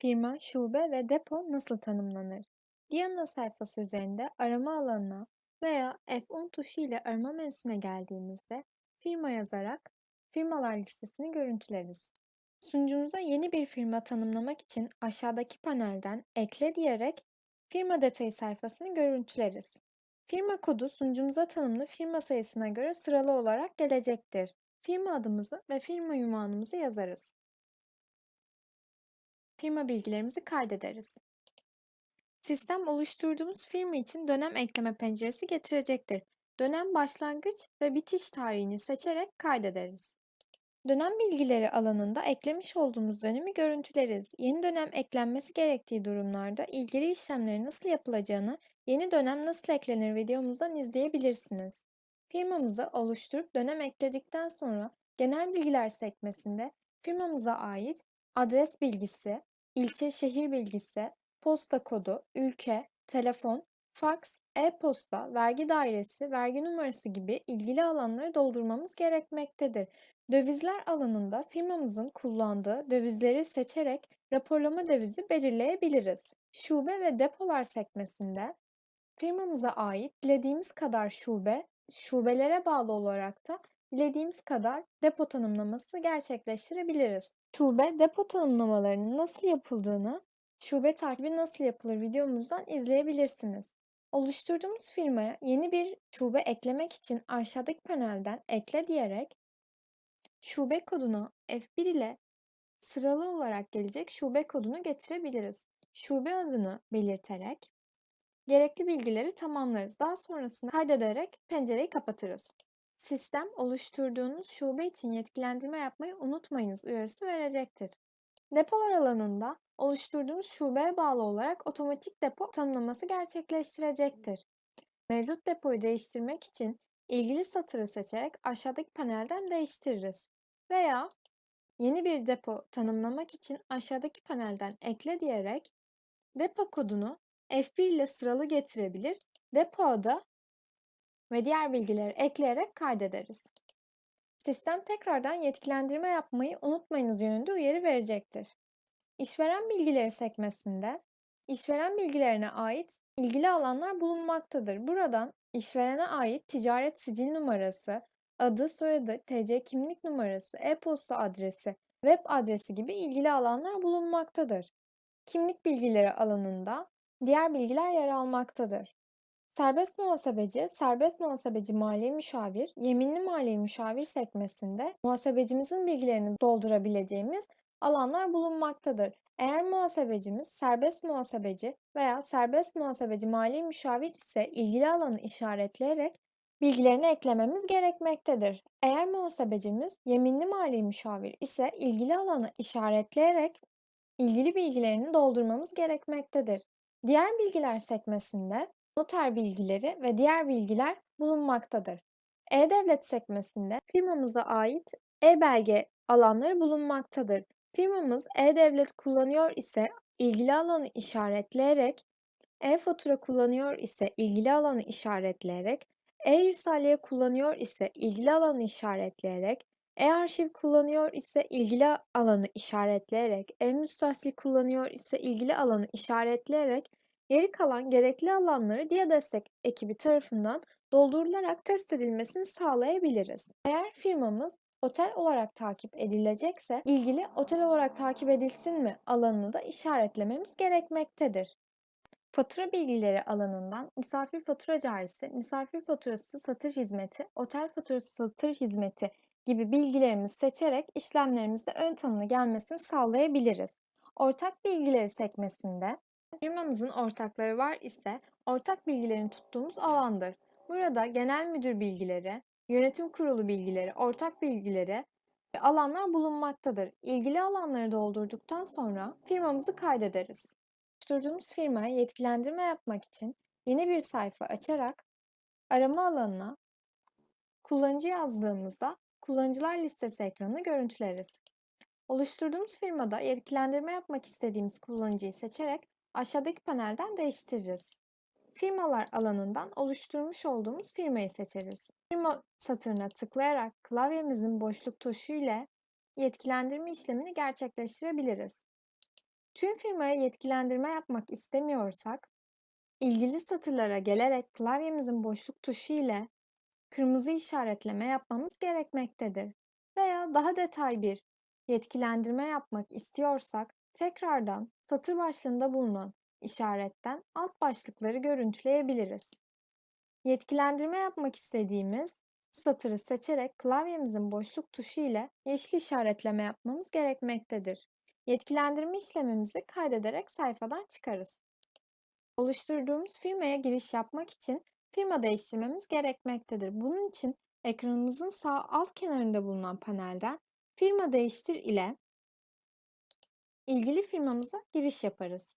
Firma, şube ve depo nasıl tanımlanır? Diana sayfası üzerinde arama alanına veya F10 tuşu ile arama menüsüne geldiğimizde firma yazarak firmalar listesini görüntüleriz. Sunucumuza yeni bir firma tanımlamak için aşağıdaki panelden ekle diyerek firma detayı sayfasını görüntüleriz. Firma kodu sunucumuza tanımlı firma sayısına göre sıralı olarak gelecektir. Firma adımızı ve firma ünvanımızı yazarız firma bilgilerimizi kaydederiz. Sistem oluşturduğumuz firma için dönem ekleme penceresi getirecektir. Dönem başlangıç ve bitiş tarihini seçerek kaydederiz. Dönem bilgileri alanında eklemiş olduğumuz dönemi görüntüleriz. Yeni dönem eklenmesi gerektiği durumlarda ilgili işlemlerin nasıl yapılacağını yeni dönem nasıl eklenir videomuzdan izleyebilirsiniz. Firmamızı oluşturup dönem ekledikten sonra genel bilgiler sekmesinde firmamıza ait adres bilgisi, ilçe şehir bilgisi, posta kodu, ülke, telefon, faks, e-posta, vergi dairesi, vergi numarası gibi ilgili alanları doldurmamız gerekmektedir. Dövizler alanında firmamızın kullandığı dövizleri seçerek raporlama dövizi belirleyebiliriz. Şube ve depolar sekmesinde firmamıza ait dilediğimiz kadar şube, şubelere bağlı olarak da dilediğimiz kadar depo tanımlaması gerçekleştirebiliriz. Şube depo tanımlamalarının nasıl yapıldığını, şube takibi nasıl yapılır videomuzdan izleyebilirsiniz. Oluşturduğumuz firmaya yeni bir şube eklemek için aşağıdaki panelden ekle diyerek şube koduna F1 ile sıralı olarak gelecek şube kodunu getirebiliriz. Şube adını belirterek gerekli bilgileri tamamlarız. Daha sonrasında kaydederek pencereyi kapatırız. Sistem oluşturduğunuz şube için yetkilendirme yapmayı unutmayınız uyarısı verecektir. Depolar alanında oluşturduğunuz şubeye bağlı olarak otomatik depo tanımlaması gerçekleştirecektir. Mevcut depoyu değiştirmek için ilgili satırı seçerek aşağıdaki panelden değiştiririz. Veya yeni bir depo tanımlamak için aşağıdaki panelden ekle diyerek depo kodunu F1 ile sıralı getirebilir, depo adı ve diğer bilgileri ekleyerek kaydederiz. Sistem tekrardan yetkilendirme yapmayı unutmayınız yönünde uyarı verecektir. İşveren bilgileri sekmesinde işveren bilgilerine ait ilgili alanlar bulunmaktadır. Buradan işverene ait ticaret sicil numarası, adı, soyadı, TC kimlik numarası, e-posta adresi, web adresi gibi ilgili alanlar bulunmaktadır. Kimlik bilgileri alanında diğer bilgiler yer almaktadır. Serbest muhasebeci, serbest muhasebeci mali müşavir, yeminli mali müşavir sekmesinde muhasebecimizin bilgilerini doldurabileceğimiz alanlar bulunmaktadır. Eğer muhasebecimiz serbest muhasebeci veya serbest muhasebeci mali müşavir ise ilgili alanı işaretleyerek bilgilerini eklememiz gerekmektedir. Eğer muhasebecimiz yeminli mali müşavir ise ilgili alanı işaretleyerek ilgili bilgilerini doldurmamız gerekmektedir. Diğer bilgiler sekmesinde noter bilgileri ve diğer bilgiler bulunmaktadır. E-Devlet sekmesinde firmamıza ait e-belge alanları bulunmaktadır. Firmamız e-Devlet kullanıyor ise ilgili alanı işaretleyerek, e-fatura kullanıyor ise ilgili alanı işaretleyerek, e-irsaliye kullanıyor ise ilgili alanı işaretleyerek, e-arşiv kullanıyor ise ilgili alanı işaretleyerek, e-müstahsil kullanıyor ise ilgili alanı işaretleyerek Geri kalan gerekli alanları DIA destek ekibi tarafından doldurularak test edilmesini sağlayabiliriz. Eğer firmamız otel olarak takip edilecekse ilgili otel olarak takip edilsin mi alanını da işaretlememiz gerekmektedir. Fatura bilgileri alanından misafir fatura carisi, misafir faturası satır hizmeti, otel faturası satır hizmeti gibi bilgilerimizi seçerek işlemlerimizde ön tanımlı gelmesini sağlayabiliriz. Ortak bilgileri sekmesinde Firmamızın ortakları var ise ortak bilgilerini tuttuğumuz alandır. Burada genel müdür bilgileri, yönetim kurulu bilgileri, ortak bilgileri ve alanlar bulunmaktadır. İlgili alanları doldurduktan sonra firmamızı kaydederiz. Oluşturduğumuz firmaya yetkilendirme yapmak için yeni bir sayfa açarak arama alanına kullanıcı yazdığımızda kullanıcılar listesi ekranını görüntüleriz. Oluşturduğumuz firmada yetkilendirme yapmak istediğimiz kullanıcıyı seçerek aşağıdaki panelden değiştiririz. Firmalar alanından oluşturmuş olduğumuz firmayı seçeriz. Firma satırına tıklayarak klavyemizin boşluk tuşu ile yetkilendirme işlemini gerçekleştirebiliriz. Tüm firmaya yetkilendirme yapmak istemiyorsak, ilgili satırlara gelerek klavyemizin boşluk tuşu ile kırmızı işaretleme yapmamız gerekmektedir. Veya daha detay bir yetkilendirme yapmak istiyorsak, tekrardan satır başlığında bulunan işaretten alt başlıkları görüntüleyebiliriz. Yetkilendirme yapmak istediğimiz satırı seçerek klavyemizin boşluk tuşu ile yeşil işaretleme yapmamız gerekmektedir. Yetkilendirme işlemimizi kaydederek sayfadan çıkarız. Oluşturduğumuz firmaya giriş yapmak için firma değiştirmemiz gerekmektedir. Bunun için ekranımızın sağ alt kenarında bulunan panelden Firma değiştir ile ilgili firmamıza giriş yaparız.